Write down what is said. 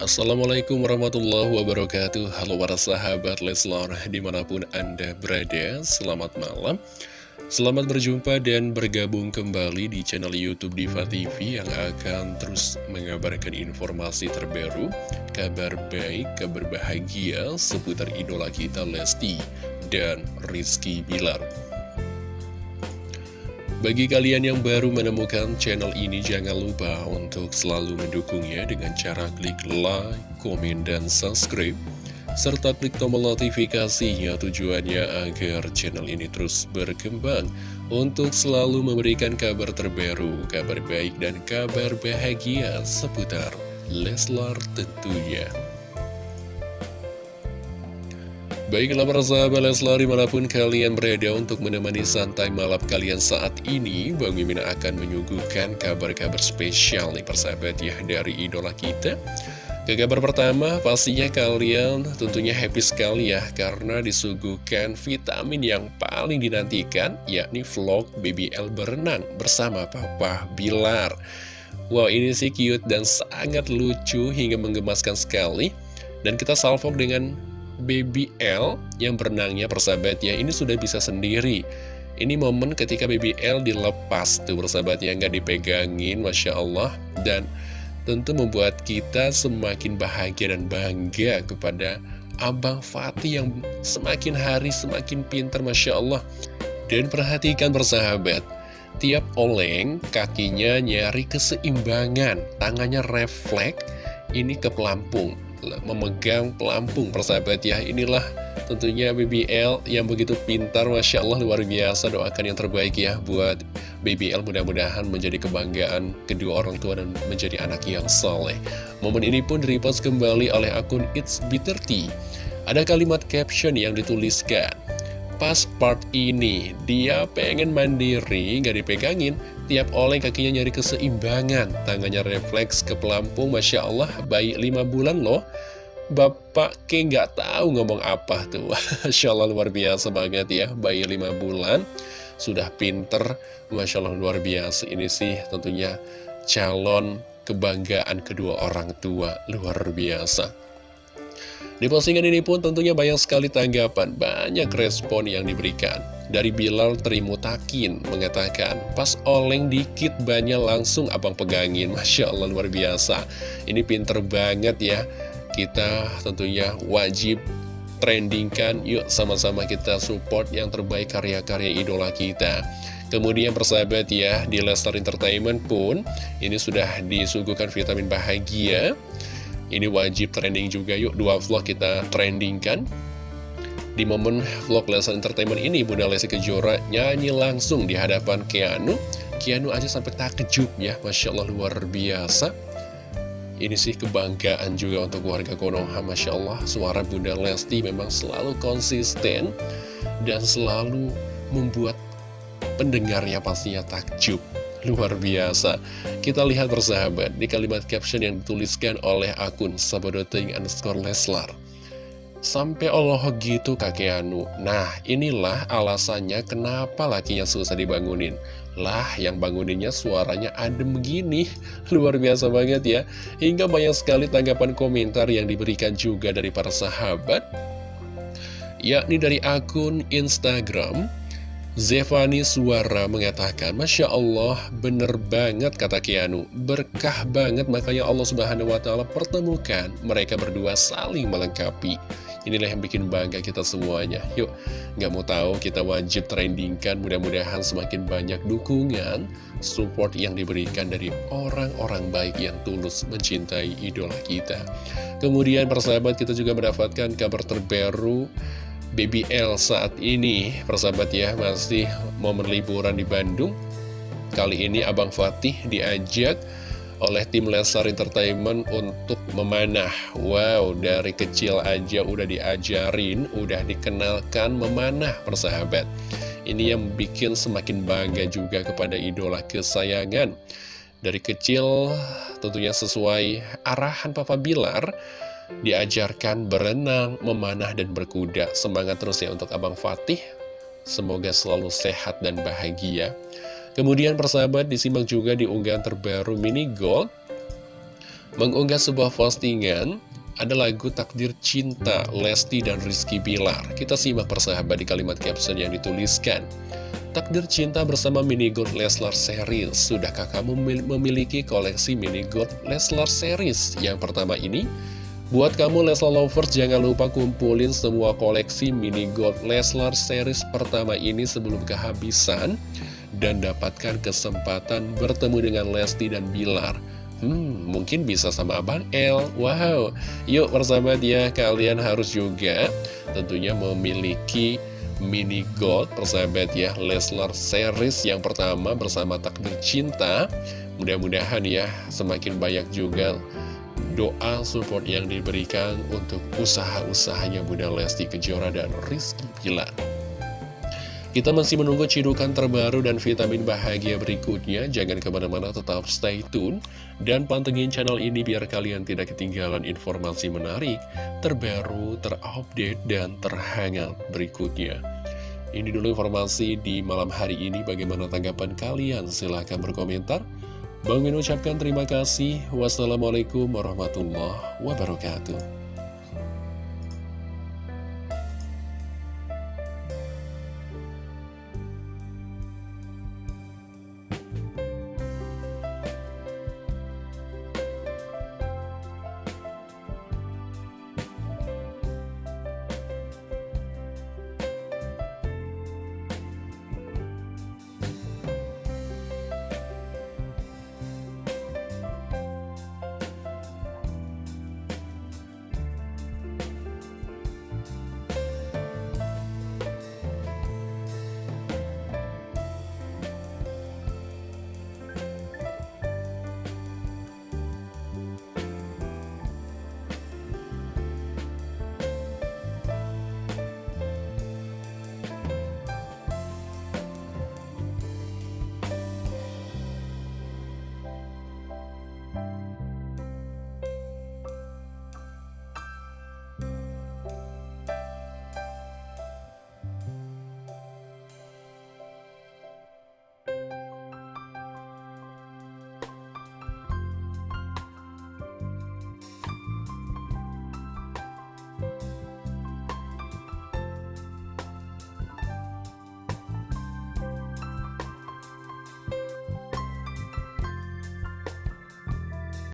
Assalamualaikum warahmatullahi wabarakatuh. Halo para sahabat Leslar di mana pun anda berada Selamat malam. Selamat berjumpa dan bergabung kembali di channel Youtube Diva TV Yang akan terus mengabarkan informasi terbaru Kabar baik, kabar bahagia seputar idola kita Lesti dan Rizky Bilar bagi kalian yang baru menemukan channel ini, jangan lupa untuk selalu mendukungnya dengan cara klik like, komen, dan subscribe. Serta klik tombol notifikasinya tujuannya agar channel ini terus berkembang untuk selalu memberikan kabar terbaru, kabar baik, dan kabar bahagia seputar Leslar tentunya. Baiklah para sahabat Leslar di mana pun kalian berada untuk menemani santai malam kalian saat ini Bang Mimin akan menyuguhkan kabar-kabar spesial nih persahabat ya dari idola kita. Ke kabar pertama pastinya kalian tentunya happy sekali ya Karena disuguhkan vitamin yang paling dinantikan yakni vlog BBL berenang bersama Papa Bilar. Wow ini sih cute dan sangat lucu hingga menggemaskan sekali. Dan kita salvok dengan Baby L yang berenangnya persahabat ya ini sudah bisa sendiri. Ini momen ketika Baby L dilepas tuh persahabat ya nggak dipegangin Masya Allah. Dan tentu membuat kita semakin bahagia dan bangga kepada Abang Fatih yang semakin hari semakin pintar Masya Allah. Dan perhatikan persahabat tiap oleng kakinya nyari keseimbangan tangannya refleks ini ke pelampung memegang pelampung persahabat ya. Inilah tentunya BBL yang begitu pintar Masya Allah luar biasa. Doakan yang terbaik ya buat BBL mudah-mudahan menjadi kebanggaan kedua orang tua dan menjadi anak yang soleh. Momen ini pun direpost kembali oleh akun It's Bitter Tea. Ada kalimat caption yang dituliskan pas part ini dia pengen mandiri gak dipegangin tiap oleh kakinya nyari keseimbangan. Tangannya refleks ke pelampung Masya Allah bayi 5 bulan loh. Bapak ke nggak tahu ngomong apa tuh. Masya Allah luar biasa banget ya bayi 5 bulan. Sudah pinter Masya Allah luar biasa. Ini sih tentunya calon kebanggaan kedua orang tua luar biasa. Di postingan ini pun tentunya banyak sekali tanggapan, banyak respon yang diberikan. Dari Bilal Trimutakin mengatakan, pas oleng dikit banyak langsung abang pegangin. Masya Allah luar biasa. Ini pinter banget ya. Kita tentunya wajib trendingkan, yuk sama-sama kita support yang terbaik karya-karya idola kita. Kemudian persahabat ya, di Lester Entertainment pun, ini sudah disuguhkan vitamin bahagia. Ini wajib trending juga yuk Dua vlog kita trendingkan Di momen vlog Lesson Entertainment ini Bunda Lesti Kejora nyanyi langsung di hadapan Keanu. Keanu aja sampai takjub ya Masya Allah luar biasa. Ini sih kebanggaan juga untuk warga Konoha Masya Allah. Suara Bunda Lesti memang selalu konsisten Dan selalu membuat pendengarnya pastinya takjub. Luar biasa. Kita lihat bersahabat di kalimat caption yang dituliskan oleh akun Sabodoting underscore Leslar Sampai Allah gitu kakek Anu Nah inilah alasannya kenapa lakinya susah dibangunin. Lah yang banguninnya suaranya adem begini Luar biasa banget ya. Hingga banyak sekali tanggapan komentar yang diberikan juga dari para sahabat. Yakni dari akun Instagram Zevani Suara mengatakan, Masya Allah, bener banget kata Kianu, berkah banget makanya Allah Subhanahu Wa Taala pertemukan mereka berdua saling melengkapi. Inilah yang bikin bangga kita semuanya. Yuk, nggak mau tahu kita wajib trendingkan, mudah-mudahan semakin banyak dukungan, support yang diberikan dari orang-orang baik yang tulus mencintai idola kita. Kemudian persahabat kita juga mendapatkan kabar terbaru BBL saat ini Persahabat ya masih momen liburan di Bandung Kali ini Abang Fatih diajak oleh tim Lesar Entertainment untuk memanah Wow dari kecil aja udah diajarin Udah dikenalkan memanah persahabat Ini yang bikin semakin bangga juga kepada idola kesayangan Dari kecil tentunya sesuai arahan Papa Bilar diajarkan berenang, memanah, dan berkuda. Semangat terus ya untuk Abang Fatih. Semoga selalu sehat dan bahagia. Kemudian persahabat disimak juga di unggahan terbaru Mini Gold. mengunggah sebuah postingan ada lagu Takdir Cinta Lesti dan Rizky Bilar. Kita simak persahabat di kalimat caption yang dituliskan. Takdir Cinta bersama Mini Gold Leslar Series. Sudahkah kamu memiliki koleksi Mini Gold Leslar Series? Yang pertama ini, buat kamu Leslar Lovers jangan lupa kumpulin semua koleksi Mini Gold Leslar Series pertama ini sebelum kehabisan dan dapatkan kesempatan bertemu dengan Lesti dan Bilar. Hmm, mungkin bisa sama Abang L. Wow, yuk bersama dia kalian harus juga tentunya memiliki mini gold persahabat ya Leslar series yang pertama bersama takdir cinta. Mudah-mudahan ya semakin banyak juga doa support yang diberikan untuk usaha-usahanya Bunda Lesti Kejora dan Rizky Pilar. Kita masih menunggu cidukan terbaru dan vitamin bahagia berikutnya. Jangan ke mana-mana tetap stay tune. Dan pantengin channel ini biar kalian tidak ketinggalan informasi menarik, terbaru, terupdate, dan terhangat berikutnya. Ini dulu informasi di malam hari ini. Bagaimana tanggapan kalian? Silahkan berkomentar. Bang Min ucapkan terima kasih. Wassalamualaikum warahmatullahi wabarakatuh.